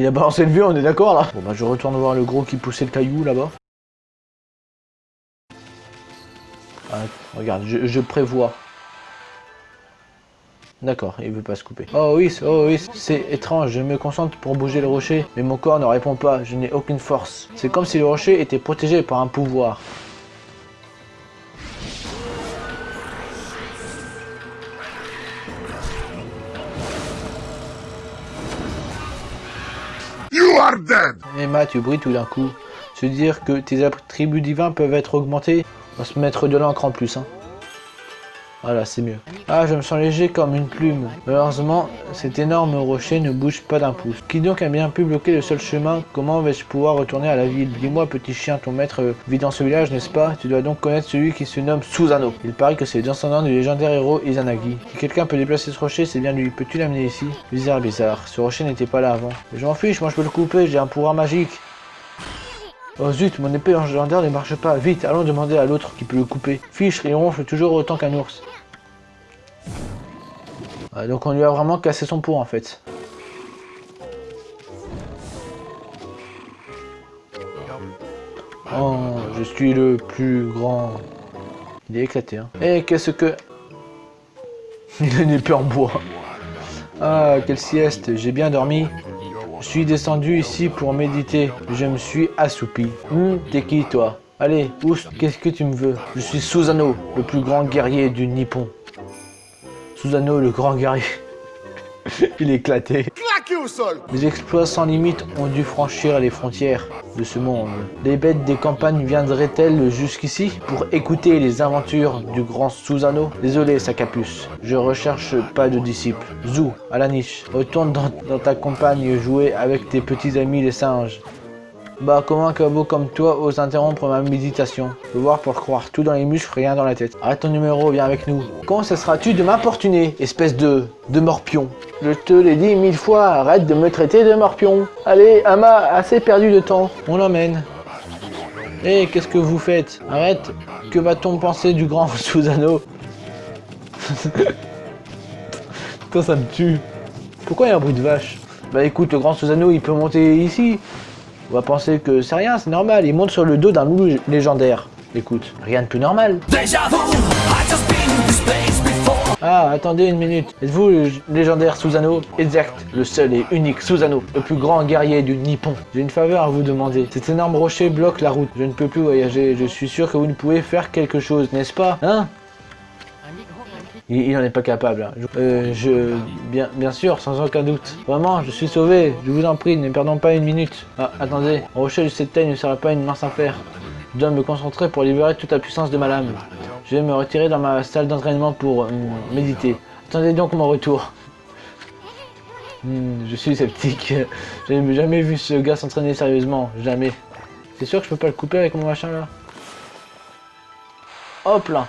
Il a balancé le vieux, on est d'accord là Bon bah je retourne voir le gros qui poussait le caillou là-bas. Ah, regarde, je, prévois. D'accord, il veut pas se couper. Oh oui, oh oui, c'est étrange, je me concentre pour bouger le rocher, mais mon corps ne répond pas, je n'ai aucune force. C'est comme si le rocher était protégé par un pouvoir. Tu brilles tout d'un coup. Se dire que tes attributs divins peuvent être augmentés, on va se mettre de l'encre en plus. Hein. Voilà, c'est mieux. Ah, je me sens léger comme une plume. Malheureusement, cet énorme rocher ne bouge pas d'un pouce. Qui donc a bien pu bloquer le seul chemin? Comment vais-je pouvoir retourner à la ville? Dis-moi, petit chien, ton maître vit dans ce village, n'est-ce pas? Tu dois donc connaître celui qui se nomme Susano. Il paraît que c'est le descendant du légendaire héros Izanagi. Si quelqu'un peut déplacer ce rocher, c'est bien lui. Peux-tu l'amener ici? Bizarre, bizarre. Ce rocher n'était pas là avant. Je m'en fiche, moi je peux le couper, j'ai un pouvoir magique. Oh zut, mon épée légendaire ne marche pas. Vite, allons demander à l'autre qui peut le couper. Fiche, il ronfle toujours autant qu'un ours. Donc on lui a vraiment cassé son pot en fait. Oh, je suis le plus grand. Il est éclaté. Hein. Et qu'est-ce que... Il a une épée en bois. Ah, quelle sieste, j'ai bien dormi. Je suis descendu ici pour méditer. Je me suis assoupi. Hum, t'es qui toi? Allez, oust, qu'est-ce que tu me veux? Je suis Susano, le plus grand guerrier du Nippon. Susano, le grand guerrier. Il est éclaté. Au exploits sans limite ont dû franchir les frontières de ce monde. Les bêtes des campagnes viendraient-elles jusqu'ici pour écouter les aventures du grand Susano Désolé, sa capuce, je recherche pas de disciples. Zou, à la niche, retourne dans ta campagne jouer avec tes petits amis les singes. Bah comment un cabot comme toi ose interrompre ma méditation? Voir pour croire, tout dans les muscles, rien dans la tête. Arrête ton numéro, viens avec nous. Quand cesseras-tu de m'importuner, espèce de... de morpion? Je te l'ai dit mille fois, arrête de me traiter de morpion. Allez, Ama, assez perdu de temps, on l'emmène. Hé, qu'est-ce que vous faites? Arrête, que va-t-on penser du grand Susano Putain, ça me tue. Pourquoi il y a un bruit de vache? Bah écoute, le grand Susano, il peut monter ici. On va penser que c'est rien, c'est normal. Il monte sur le dos d'un loup légendaire. Écoute, rien de plus normal. Ah, attendez une minute. Êtes-vous le légendaire Susano Exact, le seul et unique Susano, le plus grand guerrier du Nippon. J'ai une faveur à vous demander. Cet énorme rocher bloque la route. Je ne peux plus voyager. Je suis sûr que vous ne pouvez faire quelque chose, n'est-ce pas? Hein? Il, il en est pas capable. hein. Je, euh, bien, sûr, sans aucun doute. Vraiment, je suis sauvé. Je vous en prie, ne perdons pas une minute. Ah, attendez. Un rocher de cette taille ne sera pas une mince affaire. Je dois me concentrer pour libérer toute la puissance de ma lame. Je vais me retirer dans ma salle d'entraînement pour hum, méditer. Attendez donc mon retour. Hmm, je suis sceptique. Je n'ai jamais vu ce gars s'entraîner sérieusement. Jamais. C'est sûr que je peux pas le couper avec mon machin là Hop là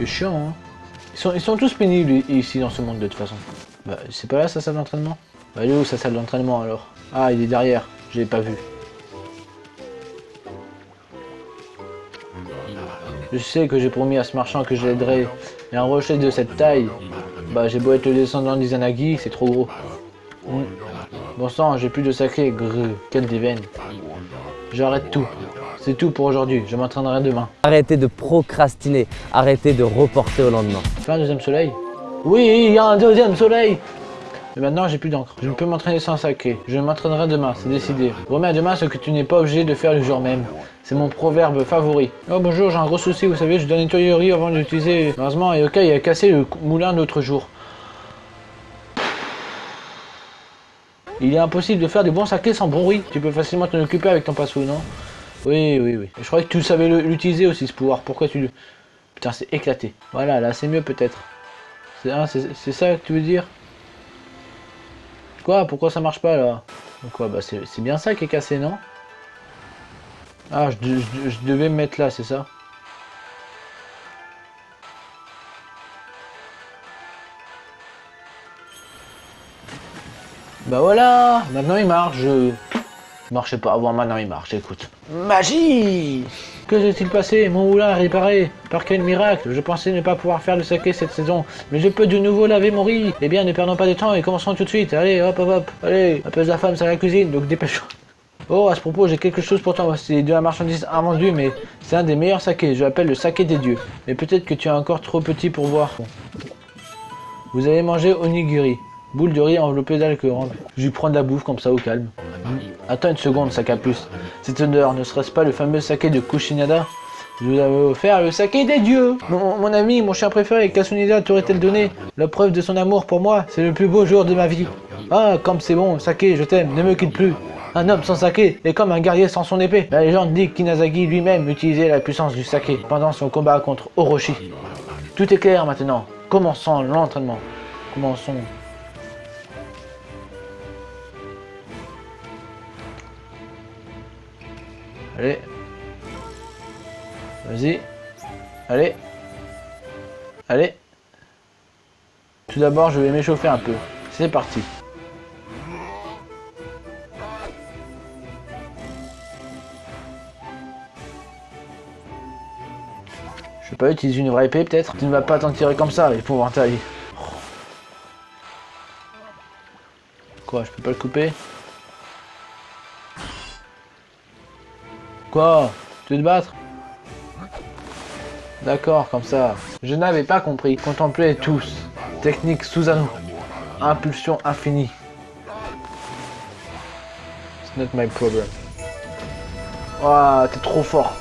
C'est chiant, hein. Ils sont, ils sont tous pénibles ici dans ce monde de toute façon. Bah, c'est pas là sa salle d'entraînement? Bah, elle est où sa salle d'entraînement alors? Ah, il est derrière. Je l'ai pas vu. Je sais que j'ai promis à ce marchand que je l'aiderai. Mais un rocher de cette taille, bah j'ai beau être le descendant d'Izanagi, c'est trop gros. Hmm. Bon sang, j'ai plus de sacré, grrr, quelle déveine. J'arrête tout. C'est tout pour aujourd'hui, je m'entraînerai demain. Arrêtez de procrastiner, arrêtez de reporter au lendemain. Fais un deuxième soleil? Oui, il y a un deuxième soleil Mais maintenant, j'ai plus d'encre. Je ne peux m'entraîner sans sacré. Je m'entraînerai demain, c'est décidé. Remets à demain ce que tu n'es pas obligé de faire le jour même. C'est mon proverbe favori. Oh bonjour, j'ai un gros souci, vous savez, je dois nettoyer le riz avant d'utiliser... Malheureusement, et ok, il a cassé le moulin l'autre jour. Il est impossible de faire des bons saké sans bon riz. Tu peux facilement t'en occuper avec ton passou, non? Oui, oui, oui. Je croyais que tu savais l'utiliser aussi, ce pouvoir. Pourquoi tu. Putain, c'est éclaté. Voilà, là, c'est mieux peut-être. C'est ça que tu veux dire? Quoi? Pourquoi ça marche pas là? Quoi Bah c'est bien ça qui est cassé, non? Ah, je, de- je de- je devais me mettre là, c'est ça? Bah voilà Maintenant il marche. Il marchait pas avant, maintenant il marche, écoute. Magie Que s'est-il passé? Mon moulin a réparé. Par quel miracle? Je pensais ne pas pouvoir faire le saké cette saison, mais je peux de nouveau laver mon riz. Eh bien, ne perdons pas de temps et commençons tout de suite. Allez, hop, hop, hop. Allez, appelle la femme, c'est la cuisine, donc dépêche Oh, à ce propos, j'ai quelque chose pour toi. C'est de la marchandise invendue, mais c'est un des meilleurs sakés. Je l'appelle le saké des dieux. Mais peut-être que tu es encore trop petit pour voir. Vous avez mangé onigiri. Boule de riz enveloppée d'alcool. Je lui prends de la bouffe comme ça au calme. Attends une seconde, sac à puce. Cette odeur, ne serait-ce pas le fameux saké de Kushinada Je vous avais offert le saké des dieux mon, mon ami, mon chien préféré, Kasunida t'aurait-elle donné La preuve de son amour pour moi, c'est le plus beau jour de ma vie. Ah, comme c'est bon, saké, je t'aime, ne me quitte plus. Un homme sans saké est comme un guerrier sans son épée. La légende dit qu'Inazagi lui-même utilisait la puissance du saké pendant son combat contre Orochi. Tout est clair maintenant. Commençons l'entraînement. Commençons. Allez. Vas-y. Allez. Allez. Tout d'abord, je vais m'échauffer un peu. C'est parti. Je sais pas, utilise une vraie épée peut-être Tu ne vas pas t'en tirer comme ça, les pauvres taille. Quoi, je peux pas le couper? Quoi? Tu veux te battre? D'accord, comme ça. Je n'avais pas compris. Contemplez tous. Technique Susano. Impulsion infinie. It's not my problem. Ouah, t'es trop fort.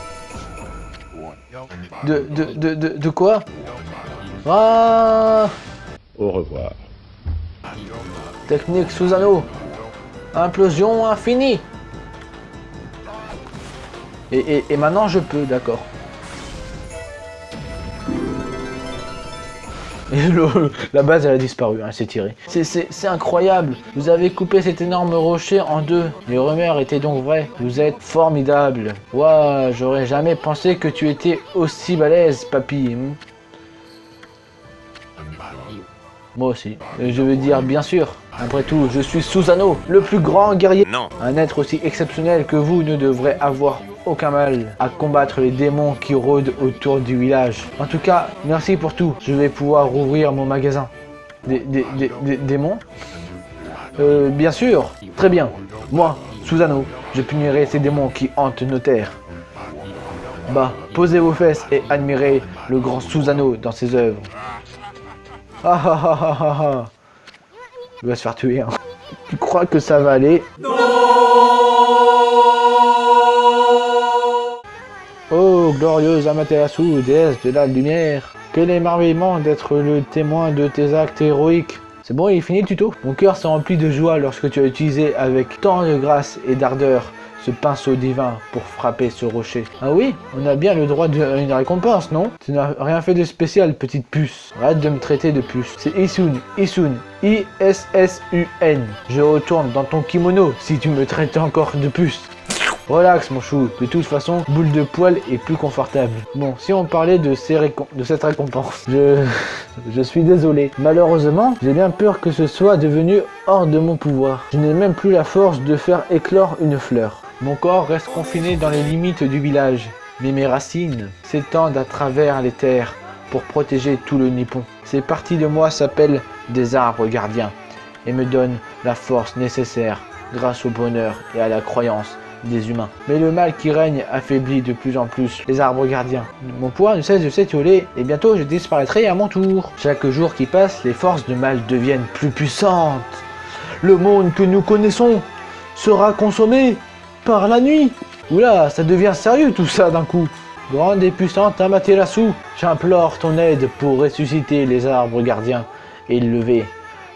De, de, de, de, de quoi? Ah Au revoir. Technique Susano. Implosion infinie. Et, et, et maintenant je peux, d'accord. Et le- la base elle a disparu, hein, elle s'est tirée. C'est- incroyable. Vous avez coupé cet énorme rocher en deux. Les rumeurs étaient donc vraies. Vous êtes formidable. Ouah, j'aurais jamais pensé que tu étais aussi balèze, papy. Moi aussi. Et Je veux dire, bien sûr. Après tout, je suis Susano, le plus grand guerrier. Non. Un être aussi exceptionnel que vous ne devrait avoir aucun mal à combattre les démons qui rôdent autour du village. En tout cas, merci pour tout. Je vais pouvoir rouvrir mon magasin. Des, démons Euh, bien sûr. Très bien. Moi, Susano, je punirai ces démons qui hantent nos terres. Bah, posez vos fesses et admirez le grand Susano dans ses œuvres. Ah ah ah ah ah ah. Il va se faire tuer. Hein. Tu crois que ça va aller? Glorieuse Amaterasu, déesse de la lumière, quel émerveillement d'être le témoin de tes actes héroïques. C'est bon, il est fini le tuto? Mon cœur s'est rempli de joie lorsque tu as utilisé avec tant de grâce et d'ardeur ce pinceau divin pour frapper ce rocher. Ah oui, on a bien le droit à une récompense, non? Tu n'as rien fait de spécial, petite puce. Arrête de me traiter de puce. C'est Isun, Isun, I-S-S-U-N. Je retourne dans ton kimono si tu me traites encore de puce. Relax mon chou, de toute façon, boule de poil est plus confortable. Bon, si on parlait de, cette récompense, je... je suis désolé. Malheureusement, j'ai bien peur que ce soit devenu hors de mon pouvoir. Je n'ai même plus la force de faire éclore une fleur. Mon corps reste confiné dans les limites du village, mais mes racines s'étendent à travers les terres pour protéger tout le Nippon. Ces parties de moi s'appellent des arbres gardiens et me donnent la force nécessaire grâce au bonheur et à la croyance des humains. Mais le mal qui règne affaiblit de plus en plus les arbres gardiens. Mon pouvoir ne cesse de s'étioler et bientôt je disparaîtrai à mon tour. Chaque jour qui passe, les forces de mal deviennent plus puissantes. Le monde que nous connaissons sera consommé par la nuit. Oula, ça devient sérieux tout ça d'un coup. Grande et puissante Amaterasu, j'implore ton aide pour ressusciter les arbres gardiens et lever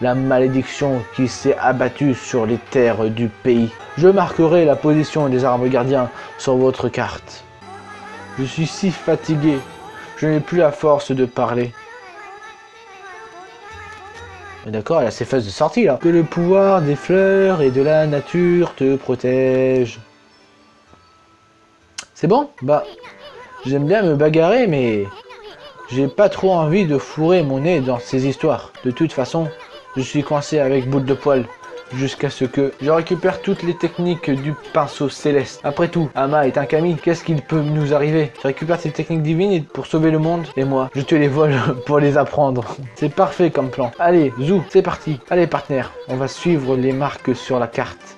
la malédiction qui s'est abattue sur les terres du pays. Je marquerai la position des arbres gardiens sur votre carte. Je suis si fatigué, je n'ai plus la force de parler. D'accord, elle a ses fesses de sortie là. Que le pouvoir des fleurs et de la nature te protège. C'est bon? Bah, j'aime bien me bagarrer, mais j'ai pas trop envie de fourrer mon nez dans ces histoires. De toute façon, je suis coincé avec boule de poil. jusqu'à ce que je récupère toutes les techniques du pinceau céleste. Après tout, Ama est un Kami, qu'est-ce qu'il peut nous arriver? Je récupère ces techniques divines pour sauver le monde, et moi, je te les vole pour les apprendre. C'est parfait comme plan. Allez, Zou, c'est parti. Allez, partenaire, on va suivre les marques sur la carte.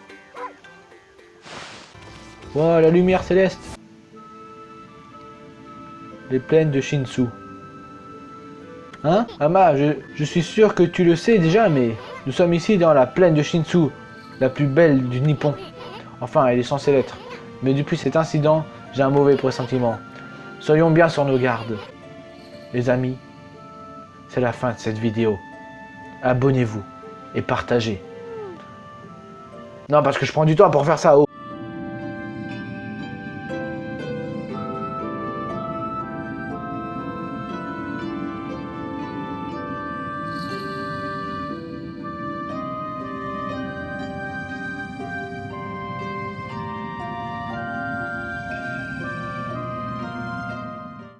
Oh, la lumière céleste Les plaines de Shinsu. Hein Ama, je, je suis sûr que tu le sais déjà, mais nous sommes ici dans la plaine de Shinsu, la plus belle du Nippon. Enfin, elle est censée l'être. Mais depuis cet incident, j'ai un mauvais pressentiment. Soyons bien sur nos gardes. Les amis, c'est la fin de cette vidéo. Abonnez-vous et partagez. Non, parce que je prends du temps pour faire ça. Oh.